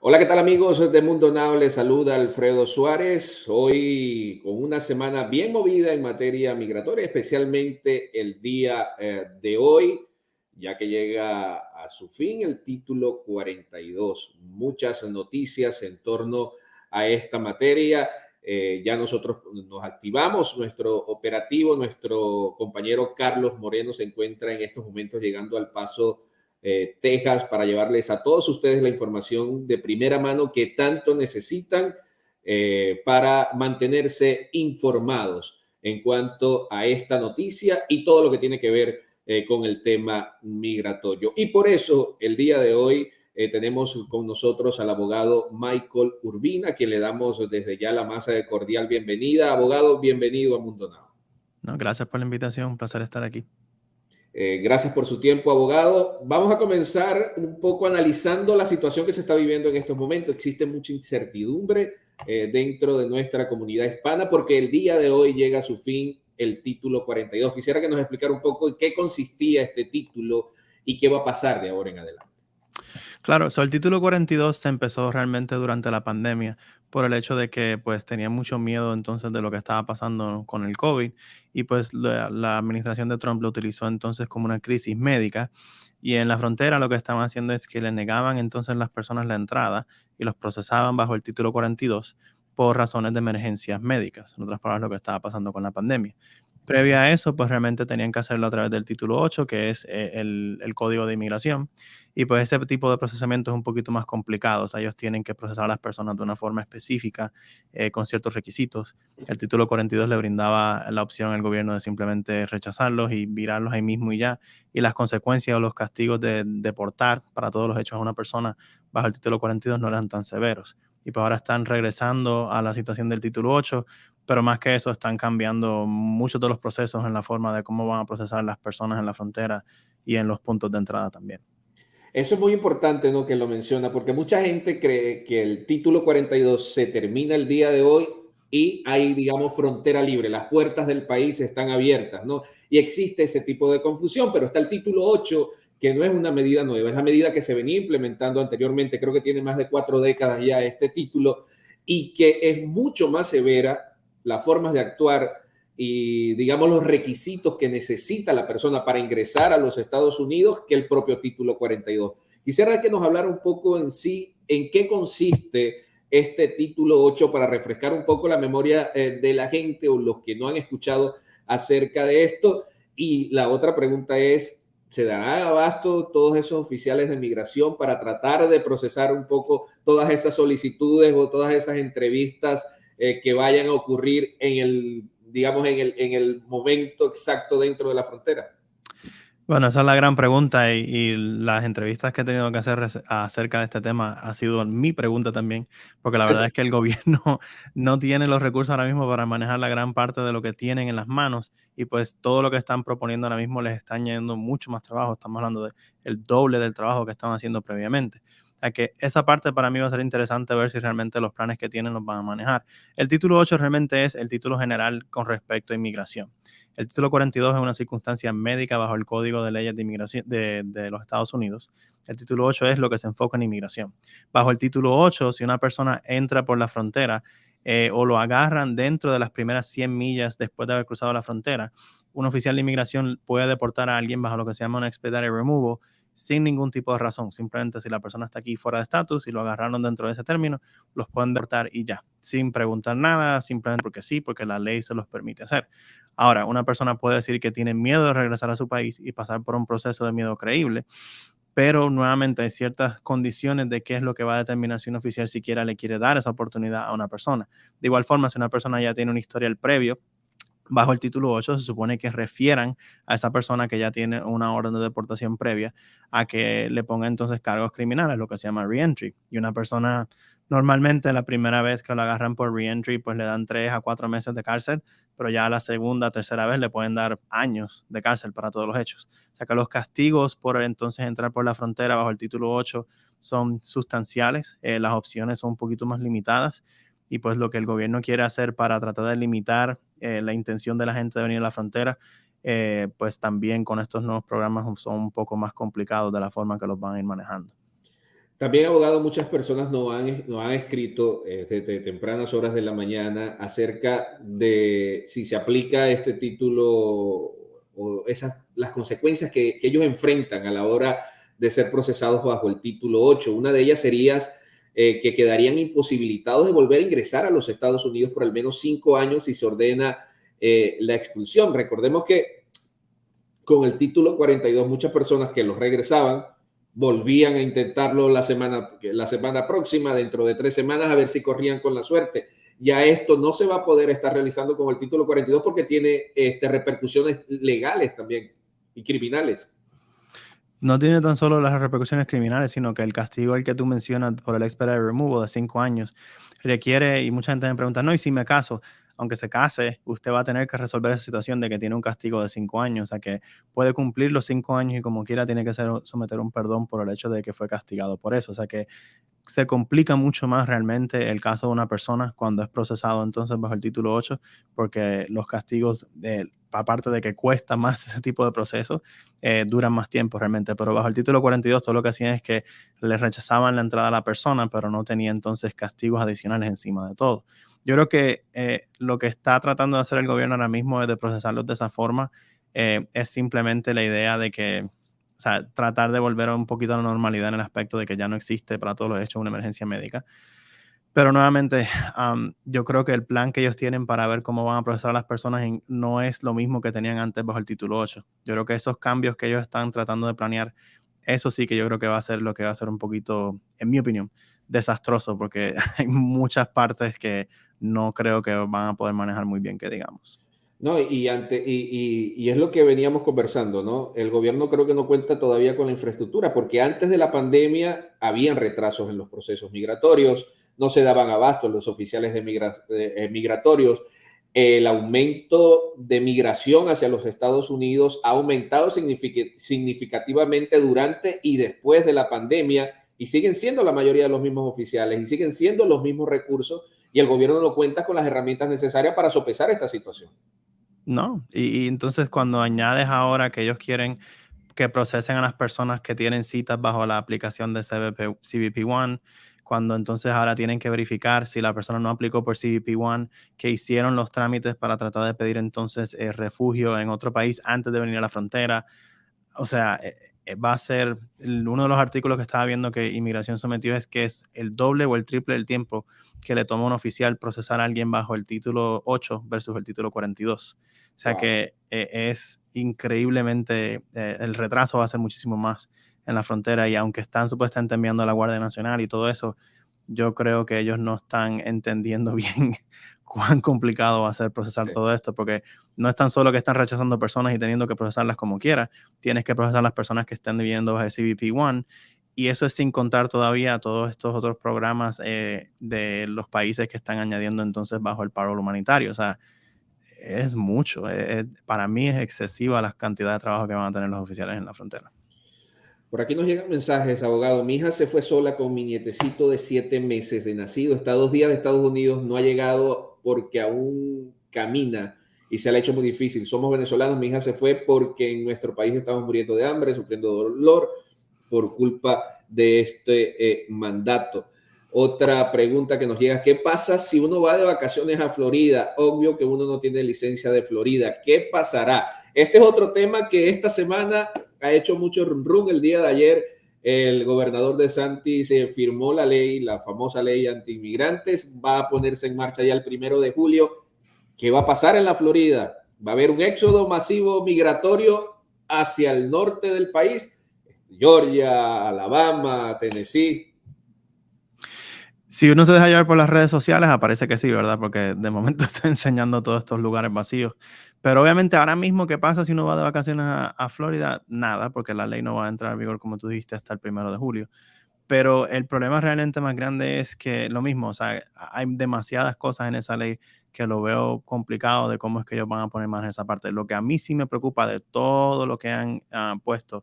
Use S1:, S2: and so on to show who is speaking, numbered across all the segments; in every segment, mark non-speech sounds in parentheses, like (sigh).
S1: Hola, ¿qué tal amigos de Mundo Now? Les saluda Alfredo Suárez. Hoy con una semana bien movida en materia migratoria, especialmente el día eh, de hoy, ya que llega a su fin el título 42. Muchas noticias en torno a esta materia. Eh, ya nosotros nos activamos nuestro operativo. Nuestro compañero Carlos Moreno se encuentra en estos momentos llegando al paso eh, Texas para llevarles a todos ustedes la información de primera mano que tanto necesitan eh, para mantenerse informados en cuanto a esta noticia y todo lo que tiene que ver eh, con el tema migratorio. Y por eso el día de hoy tenemos con nosotros al abogado Michael Urbina, a quien le damos desde ya la más cordial bienvenida. Abogado, bienvenido a Mundo Now.
S2: No, gracias por la invitación, un placer estar aquí.
S1: Eh, gracias por su tiempo, abogado. Vamos a comenzar un poco analizando la situación que se está viviendo en estos momentos. Existe mucha incertidumbre eh, dentro de nuestra comunidad hispana porque el día de hoy llega a su fin el título 42. Quisiera que nos explicara un poco en qué consistía este título y qué va a pasar de ahora en adelante.
S2: Claro, el título 42 se empezó realmente durante la pandemia por el hecho de que pues tenía mucho miedo entonces de lo que estaba pasando con el COVID y pues la, administración de Trump lo utilizó entonces como una crisis médica y en la frontera lo que estaban haciendo es que le negaban entonces las personas la entrada y los procesaban bajo el título 42 por razones de emergencias médicas, en otras palabras lo que estaba pasando con la pandemia. Previa a eso, pues realmente tenían que hacerlo a través del título 8, que es eh, el, el, código de inmigración. Y pues ese tipo de procesamiento es un poquito más complicado. O sea, ellos tienen que procesar a las personas de una forma específica, eh, con ciertos requisitos. El título 42 le brindaba la opción al gobierno de simplemente rechazarlos y virarlos ahí mismo y ya. Y las consecuencias o los castigos de deportar para todos los hechos a una persona bajo el título 42 no eran tan severos. Y pues ahora están regresando a la situación del título 8, pero más que eso están cambiando muchos de los procesos en la forma de cómo van a procesar las personas en la frontera y en los puntos de entrada también.
S1: Eso es muy importante, ¿no? Que lo menciona, porque mucha gente cree que el título 42 se termina el día de hoy y hay, digamos, frontera libre, las puertas del país están abiertas, ¿no? Y existe ese tipo de confusión, pero está el título 8, que no es una medida nueva, es la medida que se venía implementando anteriormente, creo que tiene más de cuatro décadas ya este título, y que es mucho más severa las formas de actuar y, digamos, los requisitos que necesita la persona para ingresar a los Estados Unidos que el propio título 42. Quisiera que nos hablara un poco en sí, en qué consiste este título 8 para refrescar un poco la memoria eh, de la gente o los que no han escuchado acerca de esto. Y la otra pregunta es, ¿se dará abasto todos esos oficiales de migración para tratar de procesar un poco todas esas solicitudes o todas esas entrevistas eh, que vayan a ocurrir en el, digamos, en el, en el momento exacto dentro de la frontera?
S2: Bueno, esa es la gran pregunta y, las entrevistas que he tenido que hacer acerca de este tema ha sido mi pregunta también, porque la verdad es que el (laughs) gobierno no tiene los recursos ahora mismo para manejar la gran parte de lo que tienen en las manos y pues todo lo que están proponiendo ahora mismo les está añadiendo mucho más trabajo. Estamos hablando del doble del trabajo que estaban haciendo previamente que esa parte para mí va a ser interesante ver si realmente los planes que tienen los van a manejar. El título 8 realmente es el título general con respecto a inmigración. El título 42 es una circunstancia médica bajo el Código de Leyes de Inmigración de, de, los Estados Unidos. El título 8 es lo que se enfoca en inmigración. Bajo el título 8, si una persona entra por la frontera eh, o lo agarran dentro de las primeras 100 millas después de haber cruzado la frontera, un oficial de inmigración puede deportar a alguien bajo lo que se llama un expedited removal sin ningún tipo de razón. Simplemente si la persona está aquí fuera de estatus y lo agarraron dentro de ese término, los pueden deportar y ya, sin preguntar nada, simplemente porque sí, porque la ley se los permite hacer. Ahora, una persona puede decir que tiene miedo de regresar a su país y pasar por un proceso de miedo creíble, pero nuevamente hay ciertas condiciones de qué es lo que va a determinar si un oficial siquiera le quiere dar esa oportunidad a una persona. De igual forma, si una persona ya tiene un historial previo bajo el título 8 se supone que refieran a esa persona que ya tiene una orden de deportación previa a que le ponga entonces cargos criminales, lo que se llama reentry. Y una persona normalmente la primera vez que lo agarran por reentry pues le dan tres a cuatro meses de cárcel, pero ya la segunda, tercera vez le pueden dar años de cárcel para todos los hechos. O sea que los castigos por entonces entrar por la frontera bajo el título 8 son sustanciales, eh, las opciones son un poquito más limitadas y pues lo que el gobierno quiere hacer para tratar de limitar eh, la intención de la gente de venir a la frontera, eh, pues también con estos nuevos programas son un poco más complicados de la forma que los van a ir manejando.
S1: También, abogado, muchas personas no han, no han escrito eh, desde tempranas horas de la mañana acerca de si se aplica este título o esas, las consecuencias que, que, ellos enfrentan a la hora de ser procesados bajo el título 8. Una de ellas sería eh, que quedarían imposibilitados de volver a ingresar a los Estados Unidos por al menos cinco años si se ordena eh, la expulsión. Recordemos que con el título 42 muchas personas que los regresaban volvían a intentarlo la semana, la semana próxima, dentro de tres semanas, a ver si corrían con la suerte. Ya esto no se va a poder estar realizando con el título 42 porque tiene este, repercusiones legales también y criminales.
S2: No tiene tan solo las repercusiones criminales, sino que el castigo al que tú mencionas por el expedited removal de cinco años requiere, y mucha gente me pregunta, no, y si me caso, aunque se case, usted va a tener que resolver esa situación de que tiene un castigo de cinco años, o sea que puede cumplir los cinco años y como quiera tiene que ser, someter un perdón por el hecho de que fue castigado por eso, o sea que se complica mucho más realmente el caso de una persona cuando es procesado entonces bajo el título 8, porque los castigos, de, aparte de que cuesta más ese tipo de procesos, eh, duran más tiempo realmente, pero bajo el título 42 todo lo que hacían es que le rechazaban la entrada a la persona, pero no tenía entonces castigos adicionales encima de todo. Yo creo que eh, lo que está tratando de hacer el gobierno ahora mismo es de procesarlos de esa forma. Eh, es simplemente la idea de que, o sea, tratar de volver un poquito a la normalidad en el aspecto de que ya no existe para todos los hechos una emergencia médica. Pero nuevamente, yo creo que el plan que ellos tienen para ver cómo van a procesar a las personas no es lo mismo que tenían antes bajo el título 8. Yo creo que esos cambios que ellos están tratando de planear, eso sí que yo creo que va a ser lo que va a ser un poquito, en mi opinión, desastroso porque (laughs) hay muchas partes que no creo que van a poder manejar muy bien, que digamos.
S1: No, y, ante, y, y, es lo que veníamos conversando, ¿no? El gobierno creo que no cuenta todavía con la infraestructura, porque antes de la pandemia habían retrasos en los procesos migratorios, no se daban abasto los oficiales de eh, migratorios. El aumento de migración hacia los Estados Unidos ha aumentado significativamente durante y después de la pandemia y siguen siendo la mayoría de los mismos oficiales y siguen siendo los mismos recursos y el gobierno no cuenta con las herramientas necesarias para sopesar esta situación.
S2: No, y, entonces cuando añades ahora que ellos quieren que procesen a las personas que tienen citas bajo la aplicación de CBP, CBP One, cuando entonces ahora tienen que verificar si la persona no aplicó por CBP One, que hicieron los trámites para tratar de pedir entonces eh, refugio en otro país antes de venir a la frontera. O sea, eh, eh, va a ser uno de los artículos que estaba viendo que inmigración sometió es que es el doble o el triple del tiempo que le toma a un oficial procesar a alguien bajo el título 8 versus el título 42. O sea que eh, es increíblemente, el retraso va a ser muchísimo más en la frontera y aunque están supuestamente enviando a la Guardia Nacional y todo eso, yo creo que ellos no están (laughs) entendiendo bien cuán complicado va a ser procesar todo esto, porque no es tan solo que están rechazando personas y teniendo que procesarlas como quiera, tienes que procesar las personas que estén viviendo bajo el CBP One, y eso es sin contar todavía todos estos otros programas eh, de los países que están añadiendo entonces bajo el paro humanitario. O sea, es mucho. para mí es excesiva la cantidad de trabajo que van a tener los oficiales en la frontera.
S1: Por aquí nos llegan mensajes, abogado. Mi hija se fue sola con mi nietecito de siete meses de nacido. Está dos días de Estados Unidos, no ha llegado porque aún camina y se le ha hecho muy difícil. Somos venezolanos, mi hija se fue porque en nuestro país estamos muriendo de hambre, sufriendo dolor por culpa de este eh, mandato. Otra pregunta que nos llega, ¿qué pasa si uno va de vacaciones a Florida? Obvio que uno no tiene licencia de Florida. ¿Qué pasará? Este es otro tema que esta semana ha hecho mucho rum El día de ayer el gobernador de Santi se firmó la ley, la famosa ley anti-inmigrantes, va a ponerse en marcha ya el primero de julio. ¿Qué va a pasar en la Florida? Va a haber un éxodo masivo migratorio hacia el norte del país, Georgia, Alabama, Tennessee.
S2: Si uno se deja llevar por las redes sociales, aparece que sí, ¿verdad? Porque de momento (laughs) está enseñando todos estos lugares vacíos. Pero obviamente ahora mismo, ¿qué pasa si uno va de vacaciones a, Florida? Nada, porque la ley no va a entrar en vigor, como tú dijiste, hasta el primero de julio. Pero el problema realmente más grande es que lo mismo, o sea, hay demasiadas cosas en esa ley que lo veo complicado de cómo es que ellos van a poner más en esa parte. Lo que a mí sí me preocupa de todo lo que han ah, puesto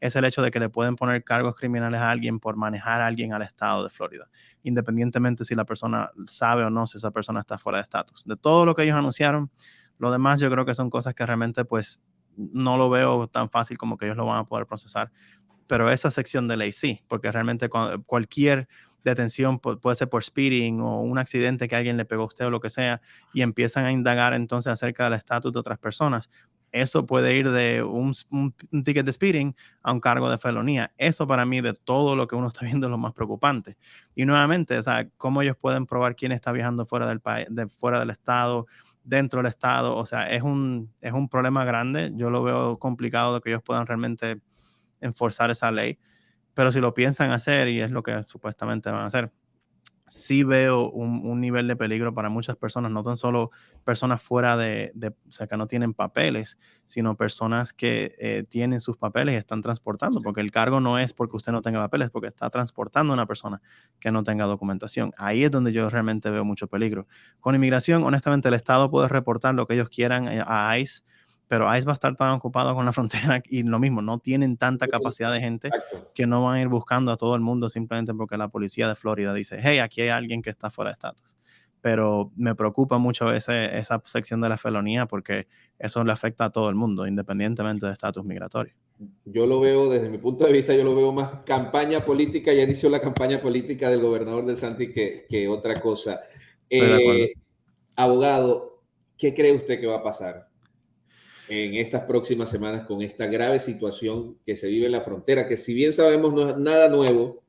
S2: es el hecho de que le pueden poner cargos criminales a alguien por manejar a alguien al estado de Florida, independientemente si la persona sabe o no si esa persona está fuera de estatus. De todo lo que ellos anunciaron, lo demás yo creo que son cosas que realmente pues no lo veo tan fácil como que ellos lo van a poder procesar. pero esa sección de ley sí, porque realmente cualquier detención puede ser por speeding o un accidente que alguien le pegó a usted o lo que sea, y empiezan a indagar entonces acerca del estatus de otras personas. Eso puede ir de un, ticket de speeding a un cargo de felonía. Eso para mí de todo lo que uno está (laughs) viendo es lo más preocupante. Y nuevamente, o sea, cómo ellos pueden probar quién está viajando fuera del país, de, fuera del estado, dentro del estado. O sea, es un, es un problema grande. Yo lo veo complicado de que ellos puedan realmente enforzar esa ley. Pero si lo piensan hacer, y es lo que supuestamente van a hacer, sí veo un, nivel de peligro para muchas personas, no tan solo personas fuera de, o sea, que no tienen papeles, sino personas que eh, tienen sus papeles y están transportando, porque el cargo no es porque usted no tenga papeles, porque está transportando a una persona que no tenga documentación. Ahí es donde yo realmente veo mucho peligro. Con inmigración, honestamente, el Estado puede reportar lo que ellos quieran eh, a ICE pero ICE va a estar tan ocupado con la (laughs) frontera y lo mismo, no tienen tanta capacidad de gente que no van a ir buscando a todo el mundo simplemente porque la policía de Florida dice, hey, aquí hay alguien que está fuera de estatus. Pero me preocupa mucho ese, esa sección de la felonía porque eso le afecta a todo el mundo, independientemente de estatus migratorio.
S1: Yo lo veo, desde mi punto de vista, yo lo veo más campaña política, ya inició la campaña política del gobernador de Santi que, que otra cosa. Eh, abogado, ¿qué cree usted que va a pasar? En estas próximas semanas con esta grave situación que se vive en la frontera, que si bien sabemos no es nada nuevo,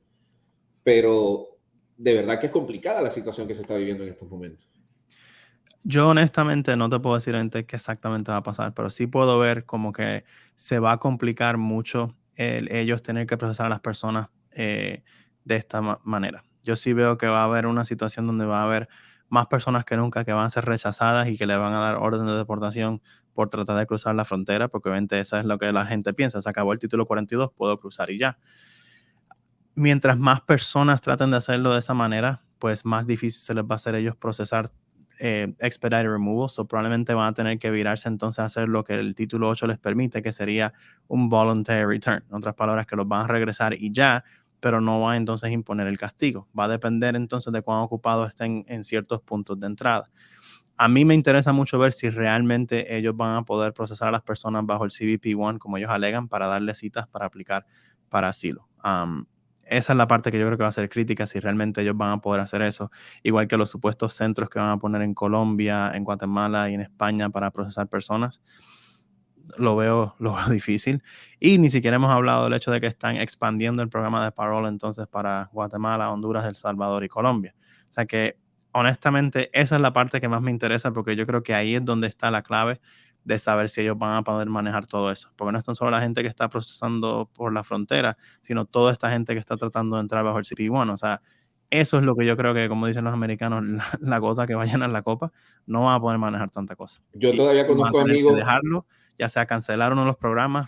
S1: pero de verdad que es complicada la situación que se está viviendo en estos momentos.
S2: Yo honestamente no te puedo decir qué exactamente va a pasar, pero sí puedo ver como que se va a complicar mucho el, ellos tener que procesar a las personas eh, de esta manera. Yo sí veo que va a haber una situación donde va a haber más personas que nunca que van a ser rechazadas y que le van a dar orden de deportación por tratar de cruzar la frontera, porque obviamente eso es lo que la gente piensa, se acabó el título 42, puedo cruzar y ya. Mientras más personas traten de hacerlo de esa manera, pues más difícil se les va a hacer ellos procesar eh, expedited removal, so probablemente van a tener que virarse entonces a hacer lo que el título 8 les permite, que sería un voluntary return. En otras palabras, que los van a regresar y ya, pero no va a entonces imponer el castigo. Va a depender entonces de cuán ocupados estén en ciertos puntos de entrada. A mí me interesa mucho ver si realmente ellos van a poder procesar a las personas bajo el CBP-1 como ellos alegan para darle citas para aplicar para asilo. esa es la parte que yo creo que va a ser crítica, si realmente ellos van a poder hacer eso, igual que los supuestos centros que van a poner en Colombia, en Guatemala y en España para procesar personas lo veo, lo (laughs) difícil. Y ni siquiera hemos hablado del hecho de que están expandiendo el programa de parole entonces para Guatemala, Honduras, El Salvador y Colombia. O sea que honestamente esa es la parte que más me interesa porque yo creo que ahí es donde está la clave de saber si ellos van a poder manejar todo eso. Porque no es tan solo la gente que está procesando por la frontera, sino toda esta gente que está tratando de entrar bajo el CP1. O sea, eso es lo que yo creo que, como dicen los americanos, (laughs) la, cosa que va a llenar la copa, no va a poder manejar tanta cosa.
S1: Yo todavía conozco amigos.
S2: Dejarlo ya sea cancelar uno de los programas,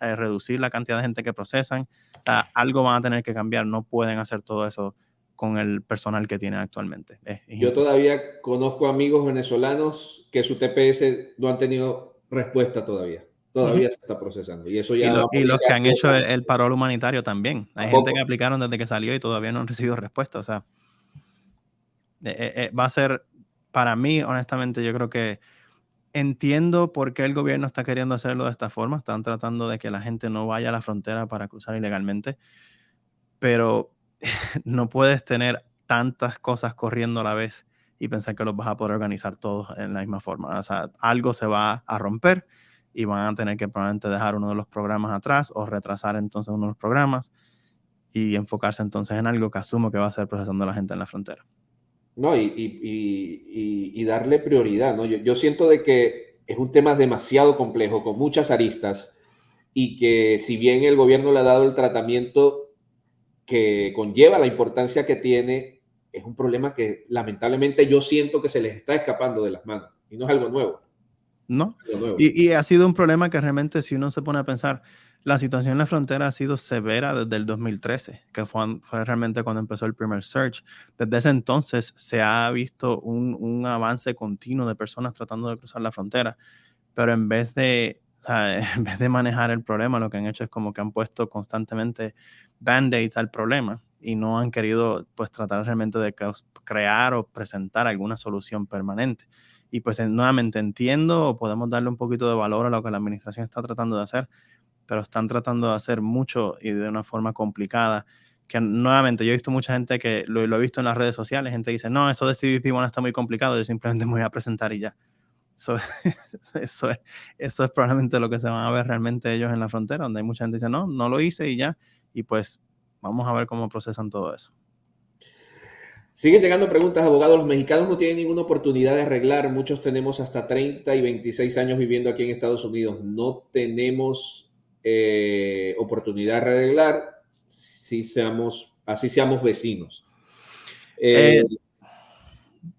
S2: eh, reducir la cantidad de gente que procesan. O sea, algo van a tener que cambiar. No pueden hacer todo eso con el personal que tienen actualmente.
S1: Yo todavía conozco amigos venezolanos que su TPS no han tenido respuesta todavía. Todavía se está procesando. Y eso ya.
S2: Y, los que han hecho el, parol humanitario también. Hay gente que aplicaron desde que salió y todavía no han recibido respuesta. O sea, eh, eh, va a ser, para mí, honestamente, yo creo que entiendo por qué el gobierno está queriendo hacerlo de esta forma. Están tratando de que la gente no vaya a la frontera para cruzar ilegalmente. Pero (laughs) no puedes tener tantas cosas corriendo a la vez y pensar que los vas a poder organizar todos en la misma forma. O sea, algo se va a romper y van a tener que probablemente dejar uno de los programas atrás o retrasar entonces uno de los programas y enfocarse entonces en algo que asumo que va a ser procesando a la gente en la frontera.
S1: No, y, darle prioridad, ¿no? Yo, siento de que es un tema demasiado complejo, con muchas aristas, y que si bien el gobierno le ha dado el tratamiento que conlleva la importancia que tiene, es un problema que lamentablemente yo siento que se les está escapando de las manos, y no es algo nuevo.
S2: No, y, y ha sido un problema que realmente si uno se pone a pensar, la situación en la frontera ha sido severa desde el 2013, que fue, fue realmente cuando empezó el primer search. Desde ese entonces se ha visto un, un avance continuo de personas tratando de cruzar la frontera, pero en vez de (laughs) en vez de manejar el problema, lo que han hecho es como que han puesto constantemente band-aids al problema y no han querido pues tratar realmente de crear o presentar alguna solución permanente. Y pues nuevamente entiendo podemos darle un poquito de valor a lo que la administración está tratando de hacer, pero están tratando de hacer mucho y de una forma complicada. Que nuevamente, yo he visto mucha gente que lo, he visto en las redes sociales, gente dice, no, eso de CBP bueno está muy complicado, yo simplemente me voy a presentar y ya. Eso, (laughs) eso, es, eso es probablemente lo que se van a ver realmente ellos en la frontera, donde hay mucha gente que dice, no, no lo hice y ya. Y pues vamos a ver cómo procesan todo eso.
S1: Siguen llegando preguntas, abogados. Los mexicanos no tienen ninguna oportunidad de arreglar. Muchos tenemos hasta 30 y 26 años viviendo aquí en Estados Unidos. No tenemos eh, oportunidad de arreglar si seamos, así seamos vecinos.
S2: Eh, eh,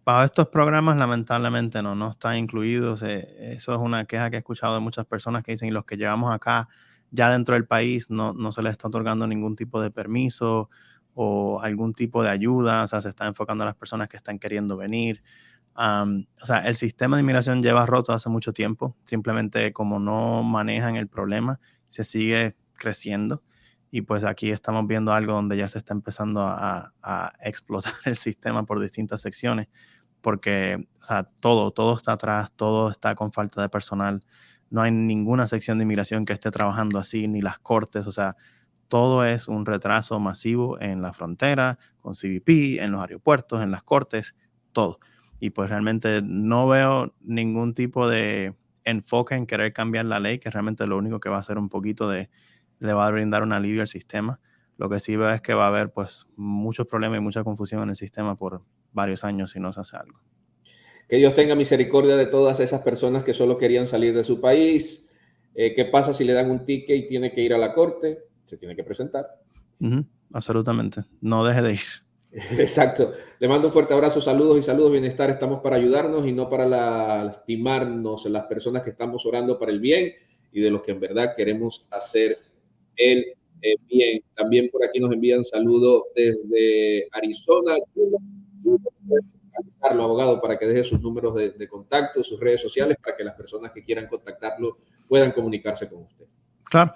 S2: para estos programas, lamentablemente, no, no están incluidos. eso es una queja que he escuchado de muchas personas que dicen, los que llegamos acá ya dentro del país, no, no se les está otorgando ningún tipo de permiso o algún tipo de ayuda, o sea, se está enfocando a las personas que están queriendo venir. o sea, el sistema de inmigración lleva roto hace mucho tiempo, simplemente como no manejan el problema, se sigue creciendo y pues aquí estamos viendo algo donde ya se está empezando a, a (laughs) explotar el sistema por distintas secciones, porque o sea, todo, todo está atrás, todo está con falta de personal, no hay ninguna sección de inmigración que esté trabajando así, ni las cortes, o sea, todo es un retraso masivo en la frontera, con CBP, en los aeropuertos, en las cortes, todo. Y pues realmente no veo ningún tipo de enfoque en querer cambiar la ley, que realmente lo único que va a hacer un poquito de, le va a brindar un alivio al sistema. Lo que sí veo es que va a haber pues muchos problemas y mucha confusión en el sistema por varios años si no se hace algo.
S1: Que Dios tenga misericordia de todas esas personas que solo querían salir de su país. Eh, ¿Qué pasa si le dan un ticket y tiene que ir a la corte? Se tiene que presentar.
S2: absolutamente. No deje de ir. (laughs)
S1: Exacto. Le mando un fuerte abrazo, saludos y saludos, bienestar. Estamos para ayudarnos y no para lastimarnos las personas que estamos orando para el bien y de los que en verdad queremos hacer el bien. También por aquí nos envían saludos desde Arizona. abogado, para que deje sus números de, de contacto, sus redes sociales, para que las personas que quieran contactarlo puedan comunicarse con usted.
S2: Claro.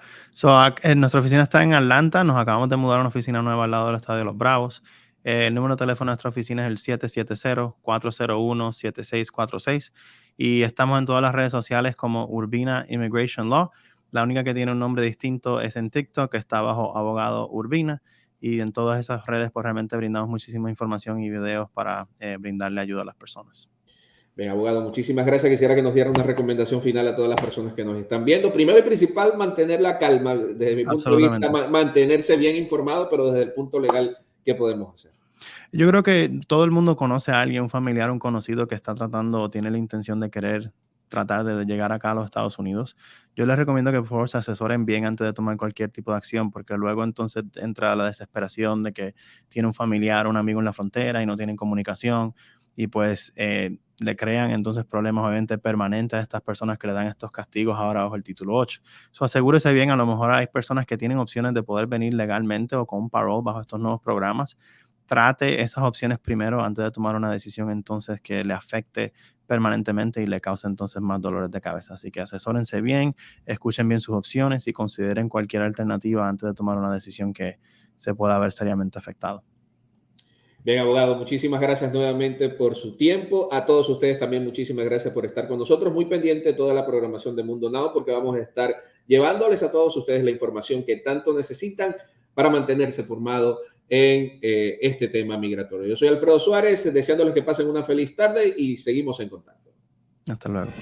S2: nuestra oficina está en Atlanta. Nos acabamos de mudar a una oficina nueva al lado del Estadio de los Bravos. Eh, el número de teléfono de nuestra oficina es el 770-401-7646. Y estamos en todas las redes sociales como Urbina Immigration Law. La única que tiene un nombre distinto es en TikTok, que está bajo abogado Urbina. Y en todas esas redes, pues realmente brindamos muchísima información y videos para eh, brindarle ayuda a las personas.
S1: Bien, abogado, muchísimas gracias. Quisiera que nos diera una recomendación final a todas las personas que nos están viendo. Primero y principal, mantener la calma. Desde mi punto de vista, mantenerse bien informado, pero desde el punto legal, ¿qué podemos hacer?
S2: Yo creo que todo el mundo conoce a alguien, un familiar, un conocido que está tratando o tiene la intención de querer tratar de llegar acá a los Estados Unidos. Yo les recomiendo que por favor se asesoren bien antes de tomar cualquier tipo de acción, porque luego entonces entra la desesperación de que tiene un familiar, un amigo en la frontera y no tienen comunicación y pues eh, le crean entonces problemas obviamente permanentes a estas personas que le dan estos castigos ahora bajo el título 8. So, asegúrese bien, a lo mejor hay personas que tienen opciones de poder venir legalmente o con un parole bajo estos nuevos programas. Trate esas opciones primero antes de tomar una decisión entonces que le afecte permanentemente y le cause entonces más dolores de cabeza. Así que asesórense bien, escuchen bien sus opciones y consideren cualquier alternativa antes de tomar una decisión que se pueda ver seriamente afectado.
S1: Bien, abogado, muchísimas gracias nuevamente por su tiempo. A todos ustedes también muchísimas gracias por estar con nosotros. Muy pendiente de toda la programación de Mundo Now porque vamos a estar llevándoles a todos ustedes la información que tanto necesitan para mantenerse formado en eh, este tema migratorio. Yo soy Alfredo Suárez, deseándoles que pasen una feliz tarde y seguimos en contacto.
S2: Hasta luego.